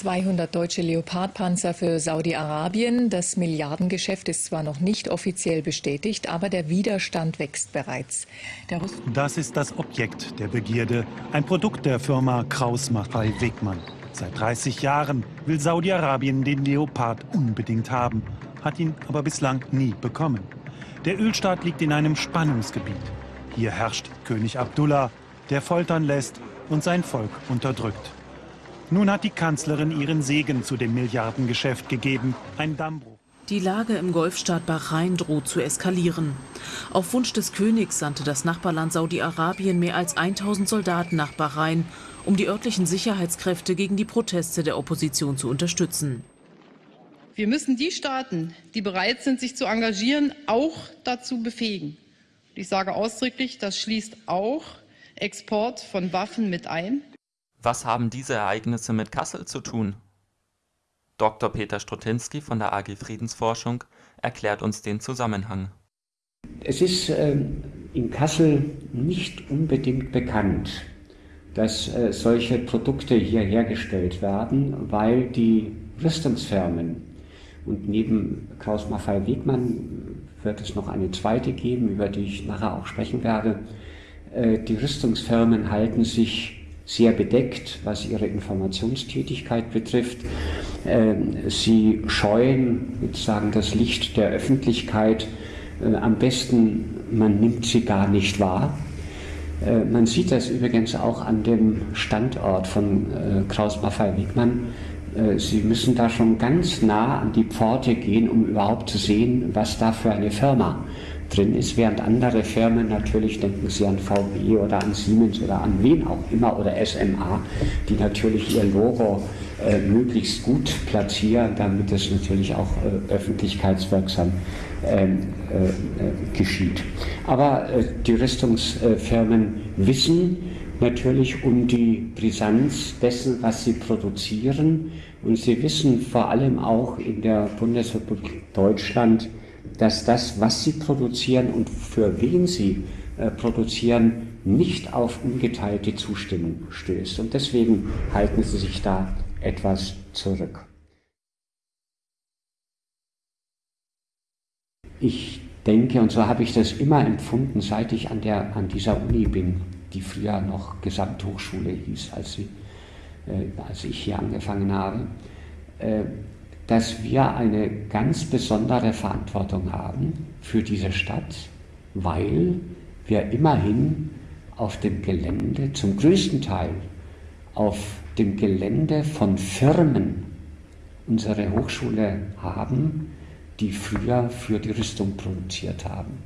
200 deutsche Leopardpanzer für Saudi-Arabien. Das Milliardengeschäft ist zwar noch nicht offiziell bestätigt, aber der Widerstand wächst bereits. das ist das Objekt der Begierde, ein Produkt der Firma Kraus-Maffei Wegmann. Seit 30 Jahren will Saudi-Arabien den Leopard unbedingt haben, hat ihn aber bislang nie bekommen. Der Ölstaat liegt in einem Spannungsgebiet. Hier herrscht König Abdullah, der foltern lässt und sein Volk unterdrückt. Nun hat die Kanzlerin ihren Segen zu dem Milliardengeschäft gegeben, ein Dammbruch. Die Lage im Golfstaat Bahrain droht zu eskalieren. Auf Wunsch des Königs sandte das Nachbarland Saudi-Arabien mehr als 1000 Soldaten nach Bahrain, um die örtlichen Sicherheitskräfte gegen die Proteste der Opposition zu unterstützen. Wir müssen die Staaten, die bereit sind, sich zu engagieren, auch dazu befähigen. Ich sage ausdrücklich, das schließt auch Export von Waffen mit ein. Was haben diese Ereignisse mit Kassel zu tun? Dr. Peter Strutinski von der AG Friedensforschung erklärt uns den Zusammenhang. Es ist äh, in Kassel nicht unbedingt bekannt, dass äh, solche Produkte hier hergestellt werden, weil die Rüstungsfirmen und neben Klaus Maffei Wegmann wird es noch eine zweite geben, über die ich nachher auch sprechen werde. Äh, die Rüstungsfirmen halten sich sehr bedeckt, was ihre Informationstätigkeit betrifft. Ähm, sie scheuen sozusagen das Licht der Öffentlichkeit. Äh, am besten, man nimmt sie gar nicht wahr. Äh, man sieht das übrigens auch an dem Standort von äh, Kraus Maffei Wegmann. Sie müssen da schon ganz nah an die Pforte gehen, um überhaupt zu sehen, was da für eine Firma drin ist, während andere Firmen natürlich, denken Sie an VW oder an Siemens oder an wen auch immer oder SMA, die natürlich ihr Logo äh, möglichst gut platzieren, damit es natürlich auch äh, öffentlichkeitswirksam ähm, äh, äh, geschieht. Aber äh, die Rüstungsfirmen wissen natürlich um die Brisanz dessen, was sie produzieren und sie wissen vor allem auch in der Bundesrepublik Deutschland, dass das, was sie produzieren und für wen sie äh, produzieren, nicht auf ungeteilte Zustimmung stößt. Und deswegen halten sie sich da etwas zurück. Ich denke, und so habe ich das immer empfunden, seit ich an, der, an dieser Uni bin, die früher noch Gesamthochschule hieß, als, sie, äh, als ich hier angefangen habe, äh, dass wir eine ganz besondere Verantwortung haben für diese Stadt, weil wir immerhin auf dem Gelände, zum größten Teil auf dem Gelände von Firmen unsere Hochschule haben, die früher für die Rüstung produziert haben.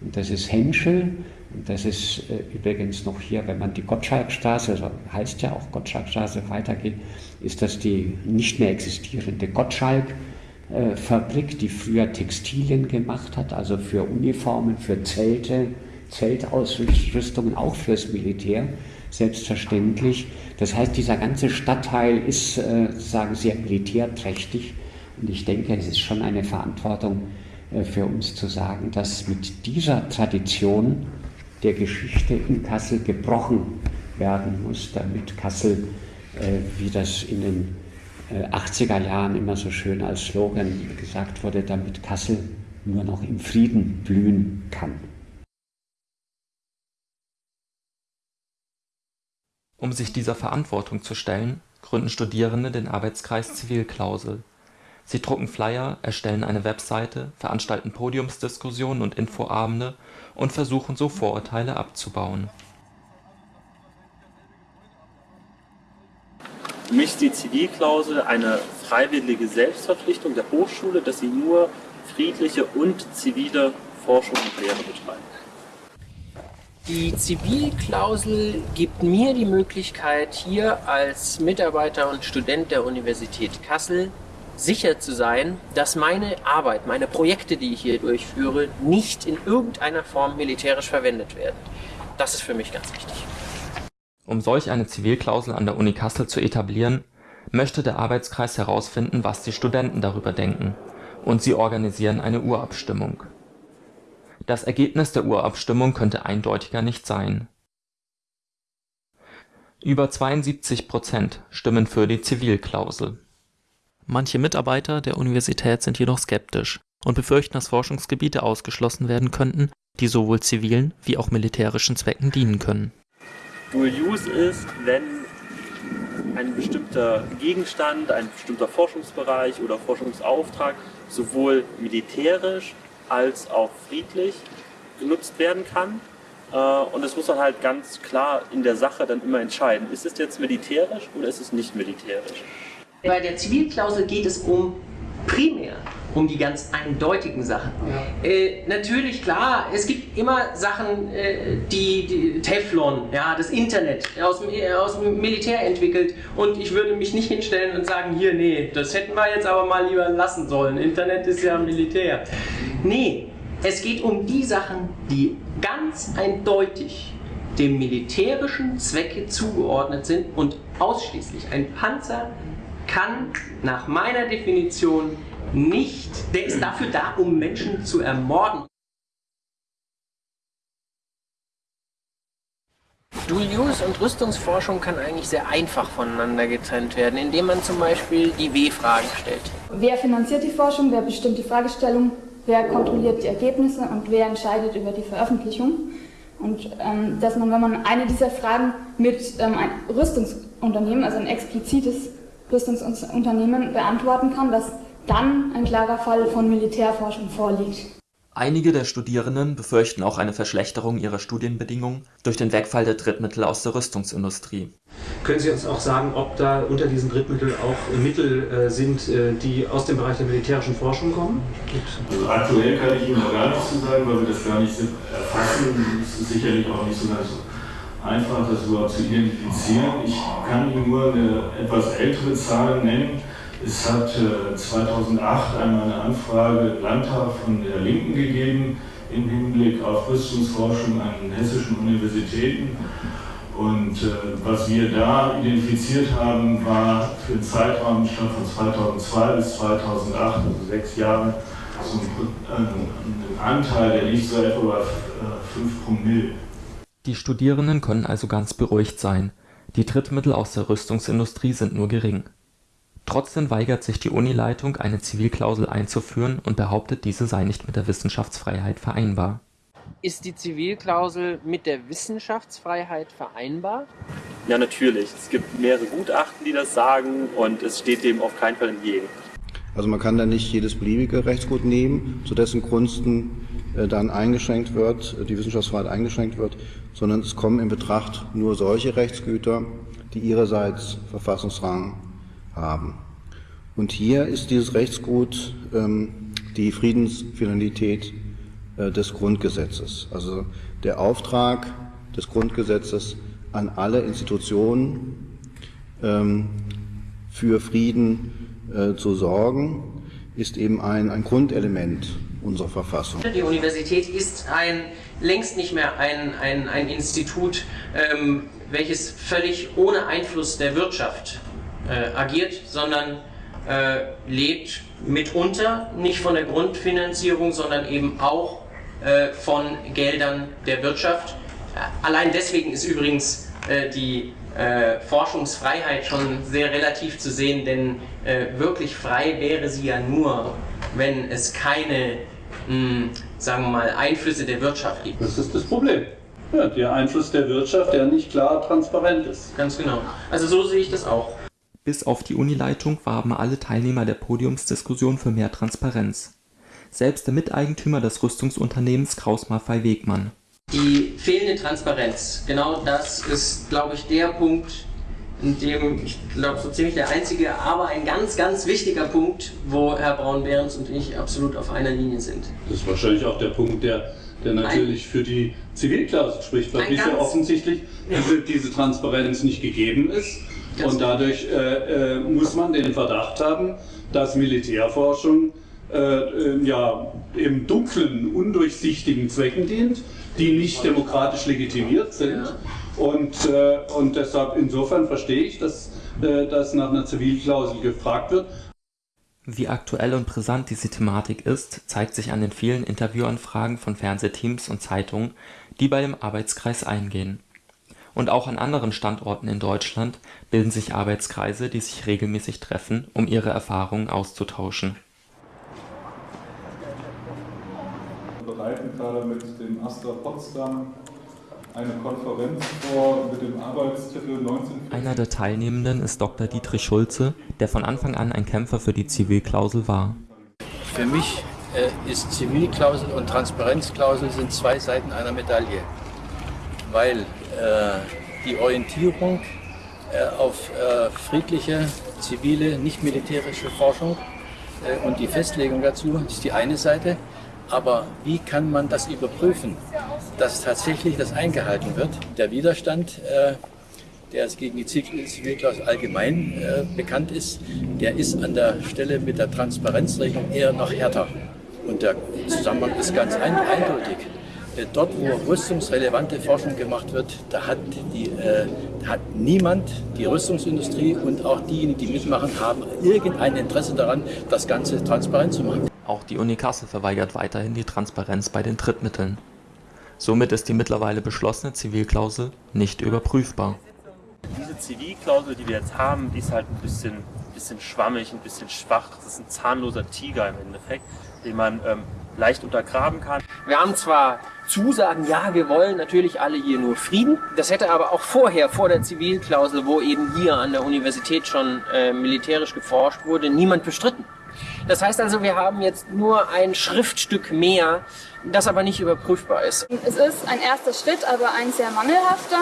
Und das ist Henschel, und das ist äh, übrigens noch hier, wenn man die Gottschalkstraße, also heißt ja auch Gottschalkstraße, weitergeht, ist das die nicht mehr existierende Gottschalk-Fabrik, äh, die früher Textilien gemacht hat, also für Uniformen, für Zelte, Zeltausrüstungen, auch fürs Militär, selbstverständlich. Das heißt, dieser ganze Stadtteil ist äh, sagen sehr militärträchtig und ich denke, es ist schon eine Verantwortung für uns zu sagen, dass mit dieser Tradition der Geschichte in Kassel gebrochen werden muss, damit Kassel, äh, wie das in den 80er Jahren immer so schön als Slogan gesagt wurde, damit Kassel nur noch im Frieden blühen kann. Um sich dieser Verantwortung zu stellen, gründen Studierende den Arbeitskreis Zivilklausel. Sie drucken Flyer, erstellen eine Webseite, veranstalten Podiumsdiskussionen und Infoabende und versuchen so Vorurteile abzubauen. Für mich ist die Zivilklausel eine freiwillige Selbstverpflichtung der Hochschule, dass sie nur friedliche und zivile Forschung und Lehre betreibt. Die Zivilklausel gibt mir die Möglichkeit, hier als Mitarbeiter und Student der Universität Kassel sicher zu sein, dass meine Arbeit, meine Projekte, die ich hier durchführe, nicht in irgendeiner Form militärisch verwendet werden. Das ist für mich ganz wichtig. Um solch eine Zivilklausel an der Uni Kassel zu etablieren, möchte der Arbeitskreis herausfinden, was die Studenten darüber denken, und sie organisieren eine Urabstimmung. Das Ergebnis der Urabstimmung könnte eindeutiger nicht sein Über 72 Prozent stimmen für die Zivilklausel. Manche Mitarbeiter der Universität sind jedoch skeptisch und befürchten, dass Forschungsgebiete ausgeschlossen werden könnten, die sowohl zivilen wie auch militärischen Zwecken dienen können. Dual Use ist, wenn ein bestimmter Gegenstand, ein bestimmter Forschungsbereich oder Forschungsauftrag sowohl militärisch als auch friedlich genutzt werden kann. Äh, und das muss man halt ganz klar in der Sache dann immer entscheiden. Ist es jetzt militärisch oder ist es nicht militärisch? Bei der Zivilklausel geht es um primär um die ganz eindeutigen Sachen. Ja. Äh, natürlich, klar, es gibt immer Sachen, äh, die, die, Teflon, ja, das Internet aus dem, äh, aus dem Militär entwickelt und ich würde mich nicht hinstellen und sagen, hier, nee, das hätten wir jetzt aber mal lieber lassen sollen. Internet ist ja Militär. Nee, es geht um die Sachen, die ganz eindeutig dem militärischen Zwecke zugeordnet sind und ausschließlich ein Panzer kann nach meiner Definition nicht, der ist dafür da, um Menschen zu ermorden. Dual-Use und Rüstungsforschung kann eigentlich sehr einfach voneinander getrennt werden, indem man zum Beispiel die W-Fragen stellt. Wer finanziert die Forschung, wer bestimmt die Fragestellung, wer kontrolliert die Ergebnisse und wer entscheidet über die Veröffentlichung? Und ähm, dass man, wenn man eine dieser Fragen mit ähm, einem Rüstungsunternehmen, also ein explizites Rüstungsunternehmen beantworten kann, dass dann ein klarer Fall von Militärforschung vorliegt. Einige der Studierenden befürchten auch eine Verschlechterung ihrer Studienbedingungen durch den Wegfall der Drittmittel aus der Rüstungsindustrie. Können Sie uns auch sagen, ob da unter diesen Drittmitteln auch Mittel äh, sind, äh, die aus dem Bereich der militärischen Forschung kommen? Also aktuell kann ich Ihnen noch gar nichts zu sagen, weil wir das gar nicht erfassen. Es ist sicherlich auch nicht so ganz einfach, das überhaupt zu identifizieren. Ich kann Ihnen nur eine etwas ältere Zahl nennen es hat 2008 äh, einmal eine Anfrage im Landtag von der Linken gegeben im Hinblick auf Rüstungsforschung an hessischen Universitäten. Und äh, was wir da identifiziert haben, war für den Zeitraum von 2002 bis 2008, also sechs Jahre, so ein, äh, Anteil, der liegt so etwa bei 5 Promille. Die Studierenden können also ganz beruhigt sein. Die Drittmittel aus der Rüstungsindustrie sind nur gering. Trotzdem weigert sich die Unileitung, eine Zivilklausel einzuführen und behauptet, diese sei nicht mit der Wissenschaftsfreiheit vereinbar. Ist die Zivilklausel mit der Wissenschaftsfreiheit vereinbar? Ja, natürlich. Es gibt mehrere Gutachten, die das sagen und es steht dem auf keinen Fall entgegen. Also man kann da nicht jedes beliebige Rechtsgut nehmen, zu dessen Gunsten äh, dann eingeschränkt wird, die Wissenschaftsfreiheit eingeschränkt wird, sondern es kommen in Betracht nur solche Rechtsgüter, die ihrerseits Verfassungsrang haben. Und hier ist dieses Rechtsgut ähm, die Friedensfinalität äh, des Grundgesetzes, also der Auftrag des Grundgesetzes an alle Institutionen ähm, für Frieden äh, zu sorgen, ist eben ein, ein Grundelement unserer Verfassung. Die Universität ist ein, längst nicht mehr ein, ein, ein Institut, ähm, welches völlig ohne Einfluss der Wirtschaft äh, agiert, sondern äh, lebt mitunter nicht von der Grundfinanzierung, sondern eben auch äh, von Geldern der Wirtschaft. Äh, allein deswegen ist übrigens äh, die äh, Forschungsfreiheit schon sehr relativ zu sehen, denn wirklich frei wäre sie ja nur, wenn es keine, mh, hm, sagen wir mal, Einflüsse der Wirtschaft gibt. Das ist das Problem. Ja, der Einfluss der Wirtschaft, der nicht klar transparent ist. Ganz genau. Also so sehe ich das auch. Bis auf die Unileitung warben alle Teilnehmer der Podiumsdiskussion für mehr Transparenz. Selbst der Miteigentümer des Rüstungsunternehmens Kraus Maffei Wegmann. Die fehlende Transparenz, genau das ist, glaube ich, der Punkt, in dem, ich glaube, so ziemlich der einzige, aber ein ganz, ganz wichtiger Punkt, wo Herr Braun-Behrens und ich absolut auf einer Linie sind. Das ist wahrscheinlich auch der Punkt, der, der natürlich ein, für die Zivilklausel spricht, weil bisher offensichtlich ja. diese Transparenz nicht gegeben ist und dadurch äh, äh, muss man den Verdacht haben, dass Militärforschung äh, äh, ja, im dunklen, undurchsichtigen Zwecken dient, die nicht demokratisch legitimiert sind. Und, äh, und deshalb insofern verstehe ich, dass, äh, dass nach einer Zivilklausel gefragt wird. Wie aktuell und brisant diese Thematik ist, zeigt sich an den vielen Interviewanfragen von Fernsehteams und Zeitungen, die bei dem Arbeitskreis eingehen. Und auch an anderen Standorten in Deutschland bilden sich Arbeitskreise, die sich regelmäßig treffen, um ihre Erfahrungen auszutauschen. Wir bereiten gerade mit dem Astra Potsdam eine Konferenz vor mit dem Arbeitstitel 19... Einer der Teilnehmenden ist Dr. Dietrich Schulze, der von Anfang an ein Kämpfer für die Zivilklausel war. Für mich äh, ist Zivilklausel und Transparenzklausel sind zwei Seiten einer Medaille, weil äh, die Orientierung äh, auf äh, friedliche, zivile, nicht militärische Forschung äh, und die Festlegung dazu ist die eine Seite. Aber wie kann man das überprüfen, dass tatsächlich das eingehalten wird? Der Widerstand, äh, der es gegen die Zivilklausel allgemein äh, bekannt ist, der ist an der Stelle mit der Transparenzregelung eher noch härter. Und der Zusammenhang ist ganz ein, eindeutig. Äh, dort, wo rüstungsrelevante Forschung gemacht wird, da hat, die, äh, hat niemand, die Rüstungsindustrie und auch diejenigen, die mitmachen, haben irgendein Interesse daran, das Ganze transparent zu machen. Auch die Uni Kassel verweigert weiterhin die Transparenz bei den Drittmitteln. Somit ist die mittlerweile beschlossene Zivilklausel nicht überprüfbar. Diese Zivilklausel, die wir jetzt haben, die ist halt ein bisschen, bisschen schwammig, ein bisschen schwach. Das ist ein zahnloser Tiger im Endeffekt, den man ähm, leicht untergraben kann. Wir haben zwar Zusagen, ja, wir wollen natürlich alle hier nur Frieden. Das hätte aber auch vorher, vor der Zivilklausel, wo eben hier an der Universität schon äh, militärisch geforscht wurde, niemand bestritten. Das heißt also, wir haben jetzt nur ein Schriftstück mehr, das aber nicht überprüfbar ist. Es ist ein erster Schritt, aber ein sehr mangelhafter,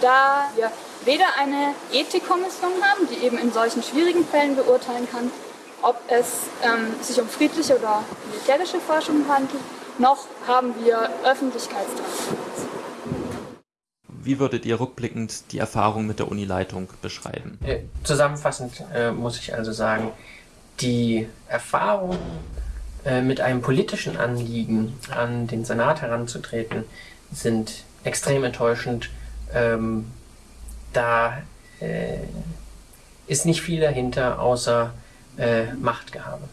da wir weder eine Ethikkommission haben, die eben in solchen schwierigen Fällen beurteilen kann, ob es ähm, sich um friedliche oder militärische Forschung handelt, noch haben wir Öffentlichkeitstransparenz. Wie würdet ihr rückblickend die Erfahrung mit der Unileitung beschreiben? Äh, zusammenfassend äh, muss ich also sagen, die Erfahrung äh, mit einem politischen Anliegen an den Senat heranzutreten, sind extrem enttäuschend. Ähm, da äh, ist nicht viel dahinter, außer äh, Machtgehabe.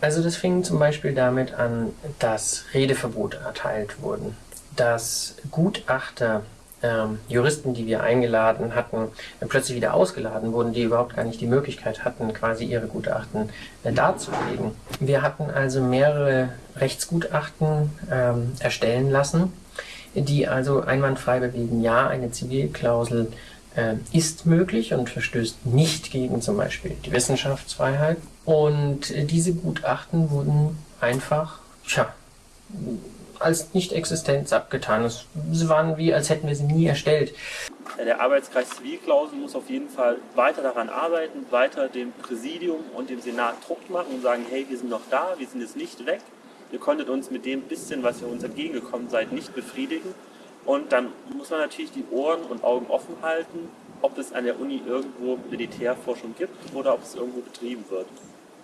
Also das fing zum Beispiel damit an, dass Redeverbote erteilt wurden, dass Gutachter ähm, Juristen, die wir eingeladen hatten, äh, plötzlich wieder ausgeladen wurden, die überhaupt gar nicht die Möglichkeit hatten, quasi ihre Gutachten äh, darzulegen. Wir hatten also mehrere Rechtsgutachten ähm, erstellen lassen, die also einwandfrei bewegen, ja, eine Zivilklausel äh, ist möglich und verstößt nicht gegen zum Beispiel die Wissenschaftsfreiheit. Und äh, diese Gutachten wurden einfach, tja, als nicht existent abgetan. Sie waren wie, als hätten wir sie nie erstellt. Der Arbeitskreis Zivilklausel muss auf jeden Fall weiter daran arbeiten, weiter dem Präsidium und dem Senat Druck machen und sagen, hey, wir sind noch da, wir sind jetzt nicht weg. Ihr konntet uns mit dem bisschen, was ihr uns entgegengekommen seid, nicht befriedigen. Und dann muss man natürlich die Ohren und Augen offen halten, ob es an der Uni irgendwo Militärforschung gibt oder ob es irgendwo betrieben wird.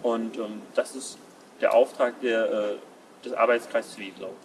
Und ähm, das ist der Auftrag der, äh, des Arbeitskreises Zivilklausel.